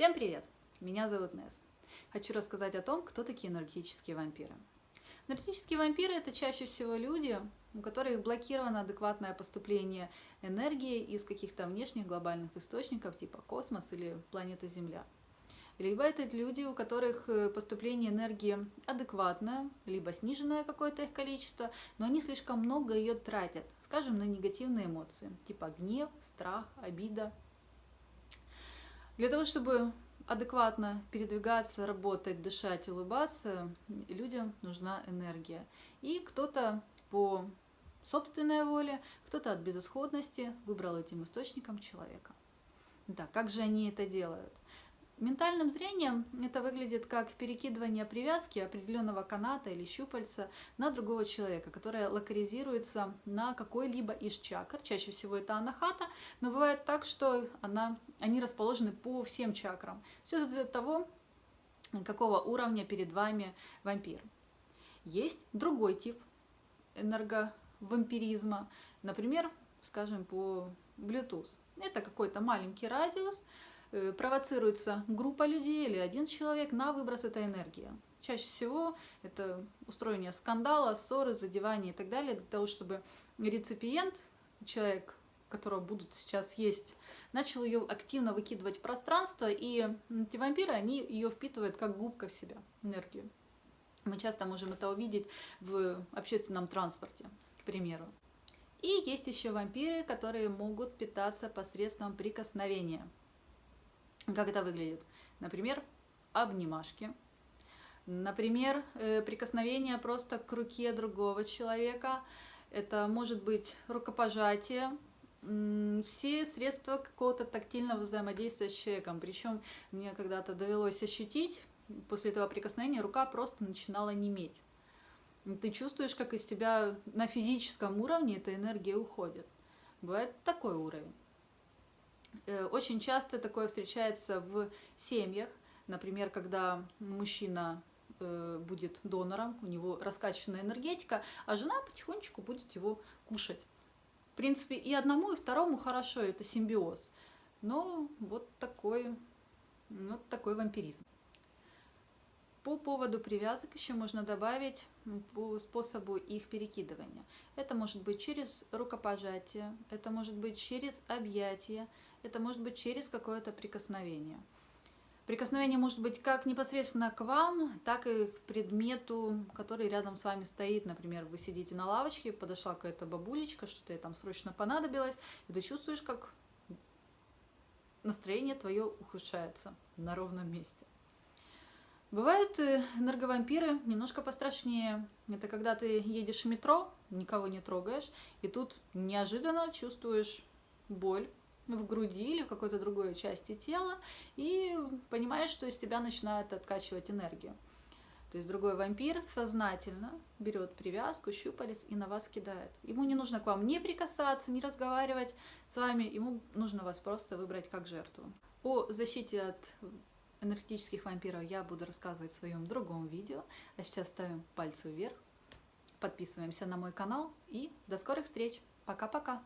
Всем привет! Меня зовут Нес. Хочу рассказать о том, кто такие энергетические вампиры. Энергетические вампиры – это чаще всего люди, у которых блокировано адекватное поступление энергии из каких-то внешних глобальных источников, типа космос или планета Земля. Либо это люди, у которых э, поступление энергии адекватное, либо сниженное какое-то их количество, но они слишком много ее тратят, скажем, на негативные эмоции, типа гнев, страх, обида, для того, чтобы адекватно передвигаться, работать, дышать, улыбаться, людям нужна энергия. И кто-то по собственной воле, кто-то от безысходности выбрал этим источником человека. Да, как же они это делают? Ментальным зрением это выглядит как перекидывание привязки определенного каната или щупальца на другого человека, которая локализируется на какой-либо из чакр. Чаще всего это анахата, но бывает так, что она, они расположены по всем чакрам. Все зависит от того, какого уровня перед вами вампир. Есть другой тип энерговампиризма, например, скажем, по Bluetooth. Это какой-то маленький радиус, провоцируется группа людей или один человек на выброс этой энергии. Чаще всего это устроение скандала, ссоры, задевания и так далее, для того, чтобы реципиент, человек, которого будут сейчас есть, начал ее активно выкидывать в пространство, и эти вампиры, они ее впитывают как губка в себя, энергию. Мы часто можем это увидеть в общественном транспорте, к примеру. И есть еще вампиры, которые могут питаться посредством прикосновения. Как это выглядит? Например, обнимашки. Например, э, прикосновение просто к руке другого человека. Это может быть рукопожатие, все средства какого-то тактильного взаимодействия с человеком. Причем мне когда-то довелось ощутить, после этого прикосновения рука просто начинала неметь. Ты чувствуешь, как из тебя на физическом уровне эта энергия уходит. Бывает такой уровень. Э, очень часто такое встречается в семьях, например, когда мужчина э, будет донором, у него раскачанная энергетика, а жена потихонечку будет его кушать. В принципе, и одному, и второму хорошо, это симбиоз. Но вот такой, вот такой вампиризм. По поводу привязок еще можно добавить по способу их перекидывания. Это может быть через рукопожатие, это может быть через объятие, это может быть через какое-то прикосновение. Прикосновение может быть как непосредственно к вам, так и к предмету, который рядом с вами стоит. Например, вы сидите на лавочке, подошла какая-то бабулечка, что-то ей там срочно понадобилось, и ты чувствуешь, как настроение твое ухудшается на ровном месте. Бывают э, энерговампиры немножко пострашнее. Это когда ты едешь в метро, никого не трогаешь, и тут неожиданно чувствуешь боль в груди или в какой-то другой части тела, и понимаешь, что из тебя начинает откачивать энергию. То есть другой вампир сознательно берет привязку, щупалец и на вас кидает. Ему не нужно к вам не прикасаться, не разговаривать с вами, ему нужно вас просто выбрать как жертву. О защите от энергетических вампиров я буду рассказывать в своем другом видео. А сейчас ставим пальцы вверх, подписываемся на мой канал и до скорых встреч. Пока-пока!